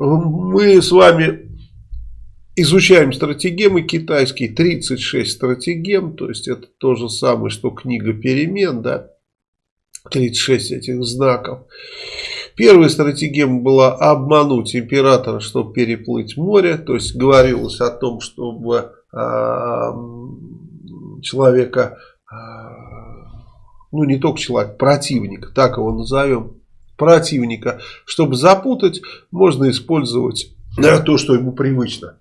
мы с вами изучаем стратегемы китайские, 36 стратегем, то есть это то же самое, что книга перемен, да, 36 этих знаков. Первая стратегема была обмануть императора, чтобы переплыть море, то есть говорилось о том, чтобы э, человека, э, ну не только человек, противника, так его назовем, противника, чтобы запутать, можно использовать то, что ему привычно.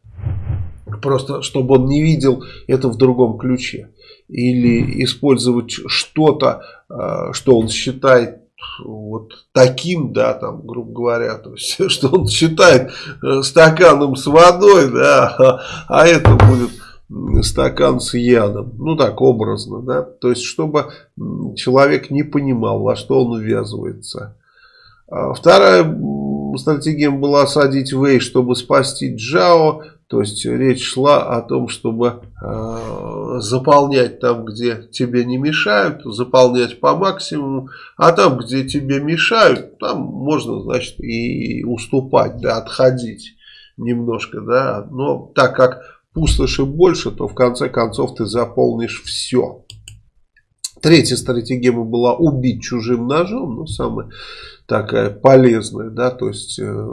Просто, чтобы он не видел это в другом ключе. Или использовать что-то, а, что он считает вот таким, да, там, грубо говоря, то есть, что он считает э, стаканом с водой, да, а, это будет стакан с ядом. Ну так, образно, да. То есть, чтобы человек не понимал, во что он увязывается. А вторая стратегия была осадить Вэй, чтобы спасти Джао. То есть речь шла о том, чтобы э, заполнять там, где тебе не мешают, заполнять по максимуму, а там, где тебе мешают, там можно, значит, и уступать, да, отходить немножко, да. Но так как пустоши больше, то в конце концов ты заполнишь все. Третья стратегия была убить чужим ножом, ну, самое такая полезная, да, то есть э,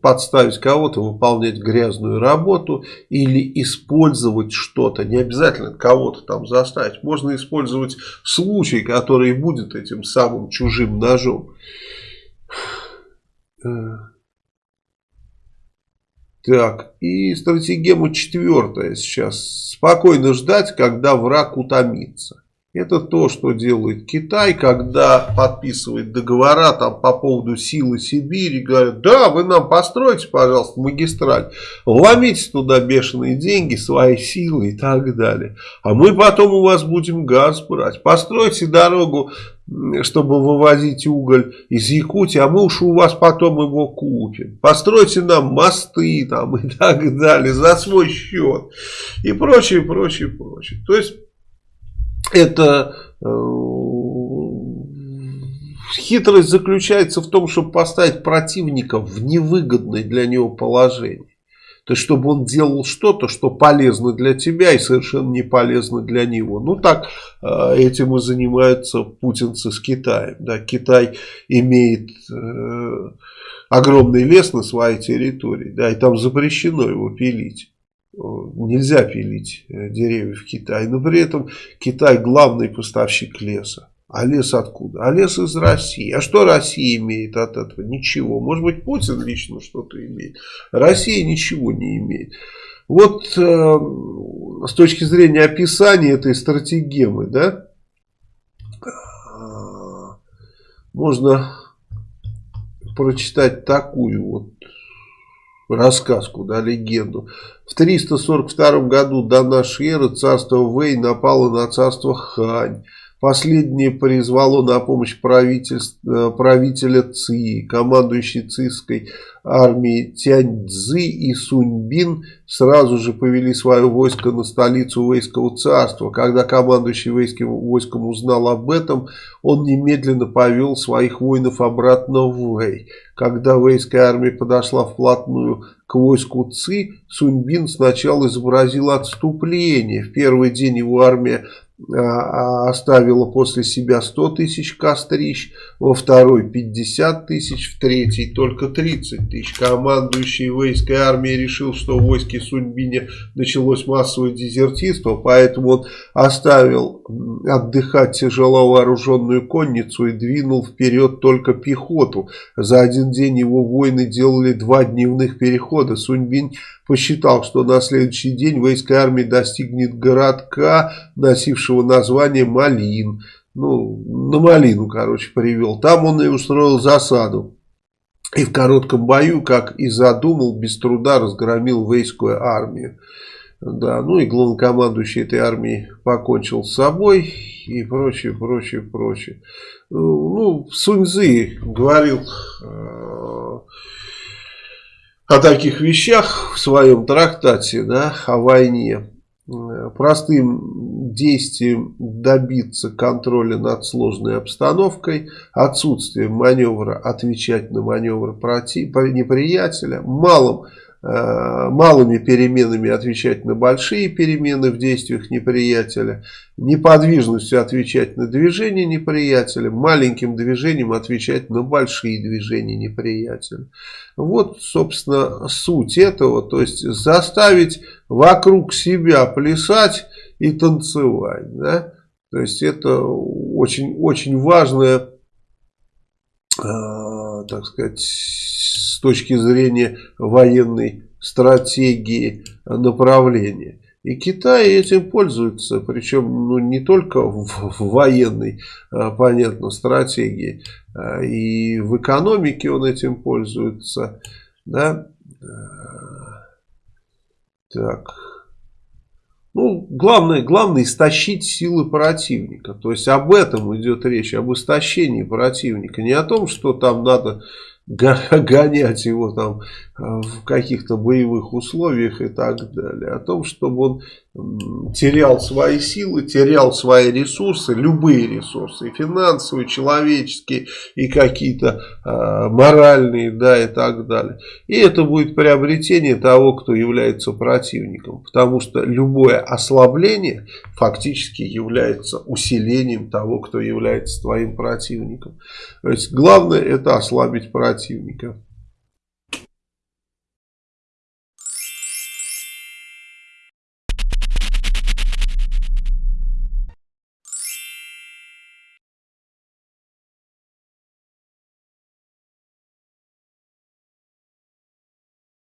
подставить кого-то, выполнять грязную работу или использовать что-то, не обязательно кого-то там заставить, можно использовать случай, который будет этим самым чужим ножом. Э. Так, и стратегема четвертая сейчас. Спокойно ждать, когда враг утомится. Это то, что делает Китай, когда подписывает договора там, по поводу силы Сибири. Говорят, да, вы нам построите, пожалуйста, магистраль. Ломите туда бешеные деньги, свои силы и так далее. А мы потом у вас будем газ брать. Постройте дорогу, чтобы вывозить уголь из Якутии, а мы уж у вас потом его купим. Постройте нам мосты там и так далее за свой счет. И прочее, прочее, прочее. То есть это э, хитрость заключается в том, чтобы поставить противника в невыгодное для него положение. То есть, чтобы он делал что-то, что полезно для тебя и совершенно не полезно для него. Ну, так э, этим и занимаются путинцы с Китаем. Да, Китай имеет э, огромный лес на своей территории, да, и там запрещено его пилить нельзя пилить э, деревья в Китае. Но при этом Китай главный поставщик леса. А лес откуда? А лес из России. А что Россия имеет от этого? Ничего. Может быть, Путин лично что-то имеет. Россия ничего не имеет. Вот э, с точки зрения описания этой стратегемы, да, можно прочитать такую вот рассказку, да, легенду. В 342 году до нашей эры царство Вэй напало на царство Хань. Последнее призвало на помощь э, правителя Ци, командующий цийской армией Тяньцзы и Суньбин сразу же повели свое войско на столицу Вейского царства. Когда командующий Вейским войском узнал об этом, он немедленно повел своих воинов обратно в Вэй. Когда Вейская армия подошла вплотную к войску Ци, Суньбин сначала изобразил отступление. В первый день его армия оставила после себя 100 тысяч кострищ, во второй 50 тысяч, в третий только 30 тысяч. Командующий войской армией решил, что в войске Суньбине началось массовое дезертирство, поэтому он оставил отдыхать тяжело вооруженную конницу и двинул вперед только пехоту. За один день его воины делали два дневных перехода. Суньбин посчитал, что на следующий день войска армии достигнет городка, носившего название Малин. Ну, на Малину, короче, привел. Там он и устроил засаду. И в коротком бою, как и задумал, без труда разгромил войскую армию. Да, ну и главнокомандующий этой армии покончил с собой и прочее, прочее, прочее. Ну, Суньзы говорил э, о таких вещах в своем трактате, да, о войне. Простым действием добиться контроля над сложной обстановкой, отсутствием маневра отвечать на маневр против, неприятеля, малым Э, малыми переменами отвечать на большие перемены в действиях неприятеля, неподвижностью отвечать на движение неприятеля, маленьким движением отвечать на большие движения неприятеля. Вот, собственно, суть этого, то есть заставить вокруг себя плясать и танцевать. Да? То есть это очень, очень важная, э, так сказать, с точки зрения военной стратегии направления. И Китай этим пользуется, причем ну, не только в, военной, а, понятно, стратегии, а, и в экономике он этим пользуется. Да? Так. Ну, главное, главное истощить силы противника. То есть об этом идет речь, об истощении противника. Не о том, что там надо гонять его там э, в каких-то боевых условиях и так далее. О том, чтобы он терял свои силы, терял свои ресурсы, любые ресурсы, и финансовые, человеческие, и какие-то э, моральные, да, и так далее. И это будет приобретение того, кто является противником, потому что любое ослабление фактически является усилением того, кто является твоим противником. То есть главное это ослабить противника. that's you, Mika.